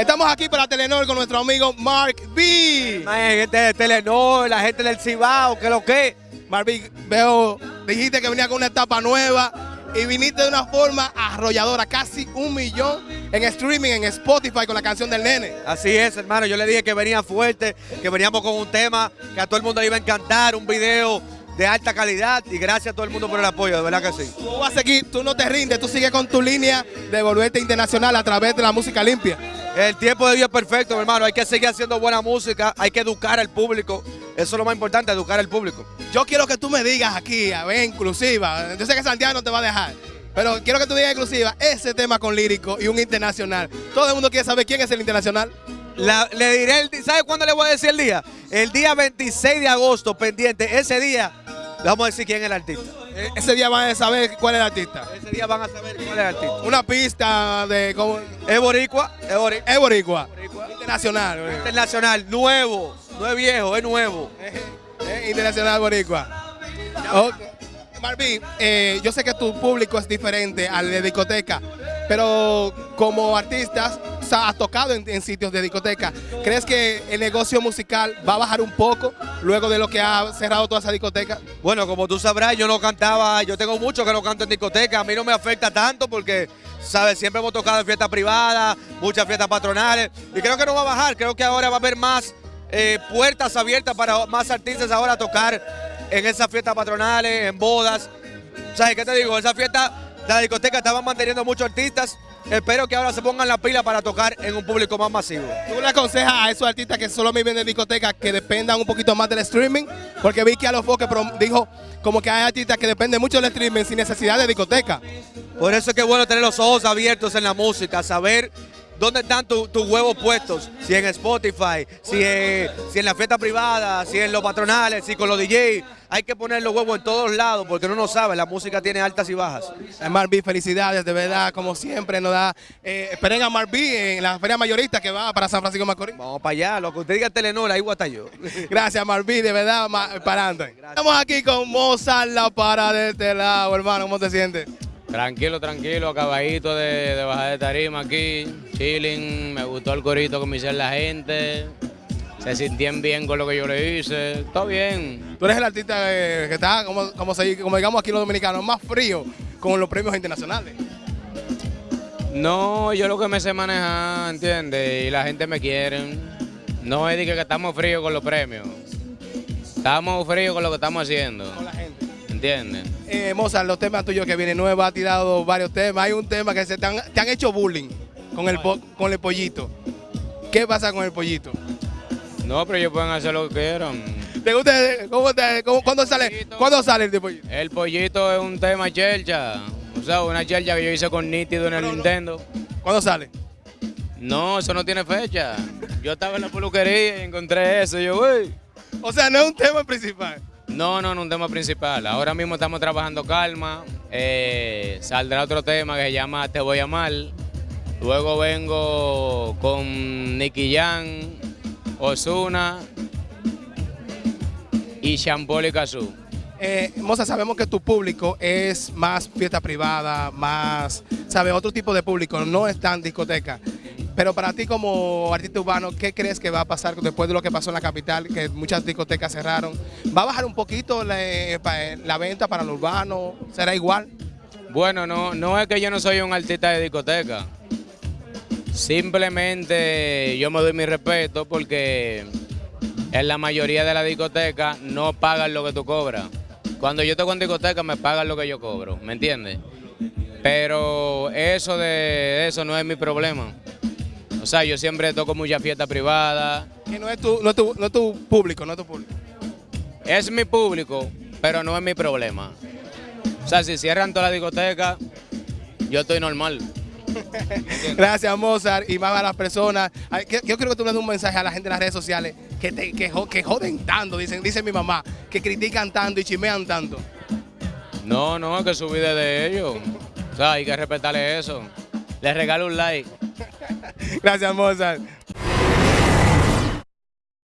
Estamos aquí para Telenor con nuestro amigo Mark B. Hay gente de Telenor, la gente del Cibao, que lo que. Mark B, veo, dijiste que venía con una etapa nueva y viniste de una forma arrolladora, casi un millón en streaming, en Spotify con la canción del nene. Así es, hermano. Yo le dije que venía fuerte, que veníamos con un tema que a todo el mundo le iba a encantar, un video de alta calidad y gracias a todo el mundo por el apoyo, de verdad que sí. Tú vas a seguir, tú no te rindes, tú sigues con tu línea de volverte internacional a través de la música limpia. El tiempo de Dios es perfecto, mi hermano. Hay que seguir haciendo buena música, hay que educar al público. Eso es lo más importante, educar al público. Yo quiero que tú me digas aquí, a ver, inclusiva. Yo sé que Santiago no te va a dejar. Pero quiero que tú digas exclusiva ese tema con lírico y un internacional. Todo el mundo quiere saber quién es el internacional. La- le diré, el, ¿sabe cuándo le voy a decir el día? El día 26 de agosto, pendiente. Ese día, le vamos a decir quién es el artista. E- Ese día van a saber cuál es el artista. Ese día van a saber cuál es el artista. Una pista de cómo Es boricua, es boricua. es boricua. Internacional. boricua. Internacional, nuevo. No es viejo, es nuevo. Es internacional boricua. Ok. Marvin, eh, yo sé que tu público es diferente al de discoteca, pero como artistas has tocado en, sitios de discoteca. ¿Crees que el negocio musical va a bajar un poco luego de lo que ha cerrado toda esa discoteca? Bueno, como tú sabrás, yo no cantaba, yo tengo mucho que no canto en discoteca, a mí no me afecta tanto porque, sabes, siempre hemos tocado en fiestas privadas, muchas fiestas patronales, y creo que no va a bajar, creo que ahora va a haber más eh, puertas abiertas para más artistas ahora tocar en esas fiestas patronales, en bodas. ¿Sabes qué te digo? Esa fiesta, la discoteca estaban manteniendo muchos artistas, espero que ahora se pongan la pila para tocar en un público más masivo. ¿Tú le aconsejas a esos artistas que solo viven de discoteca que dependan un poquito más del streaming? Porque vi que a los Foques dijo como que hay artistas que dependen mucho del streaming sin necesidad de discoteca. Por eso es que es bueno tener los ojos abiertos en la música, saber dónde están tu- tus huevos puestos, si en Spotify, si en, si en la fiesta privada, si en los patronales, si con los DJs. Hay que poner los huevos en todos lados porque uno no sabe, la música tiene altas y bajas. Marví, felicidades, de verdad, como siempre nos da. Eh, esperen a Marví en la feria mayorista que va para San Francisco de Macorís. Vamos para allá, lo que usted diga Telenor, ahí voy a yo. Gracias, Marví, de verdad, ma- para adelante. Estamos aquí con Mozart La Para de este lado, hermano, ¿cómo te sientes? Tranquilo, tranquilo, acabadito de, de bajar de tarima aquí, chilling, me gustó el corito que me hicieron la gente, se sintieron bien con lo que yo le hice, todo bien. Tú eres el artista eh, que está, como, como, se- como digamos aquí los dominicanos, más frío con los premios internacionales. No, yo lo que me sé manejar, ¿entiendes? Y la gente me quiere. No es de que, que estamos fríos con los premios, estamos fríos con lo que estamos haciendo, Con la gente. ¿Entiendes? Eh, Mozart, los temas tuyos que vienen nuevos, ha tirado varios temas. Hay un tema que se te han, te han hecho bullying con el, con el pollito. ¿Qué pasa con el pollito? No, pero ellos pueden hacer lo que quieran. ¿Te gusta? ¿Cómo te, cómo- ¿Cuándo sale, ¿cuándo sale el pollito? El pollito es un tema chelcha, o sea, una chelcha que yo hice con Nítido en el Nintendo. ¿Cuándo sale? No, eso no tiene fecha. Yo estaba en la peluquería y encontré eso. y Yo, güey. O sea, no es un tema principal. No, no, no, un tema principal. Ahora mismo estamos trabajando calma. Eh, saldrá otro tema que se llama Te voy a amar. Luego vengo con Nicky Jan, Osuna y Shampoo y Kazoo. Eh, Moza, sabemos que tu público es más fiesta privada, más, ¿sabes? Otro tipo de público, no es tan discoteca. Pero para ti como artista urbano, ¿qué crees que va a pasar después de lo que pasó en la capital, que muchas discotecas cerraron? ¿Va a bajar un poquito la, eh, la venta para lo urbano? ¿Será igual? Bueno, no, no es que yo no soy un artista de discoteca. Simplemente yo me doy mi respeto porque en la mayoría de las discotecas no pagan lo que tú cobras. Cuando yo toco en discoteca me pagan lo que yo cobro, ¿me entiendes? Pero eso de eso no es mi problema. O sea, yo siempre toco muchas fiestas privadas. Que no es tu, no es tu, no es tu público, no es tu público. Es mi público, pero no es mi problema. O sea, si cierran toda la discoteca, yo estoy normal. Gracias, Mozart, y más a las personas. Yo creo que tú le das un mensaje a la gente en las redes sociales que, te- que, que joden tanto, dicen, dice mi mamá, que critican tanto y chimean tanto. No, no, es que su vida es de ellos. O sea, hay que respetarle eso. Les regalo un like. Gracias, Mozart.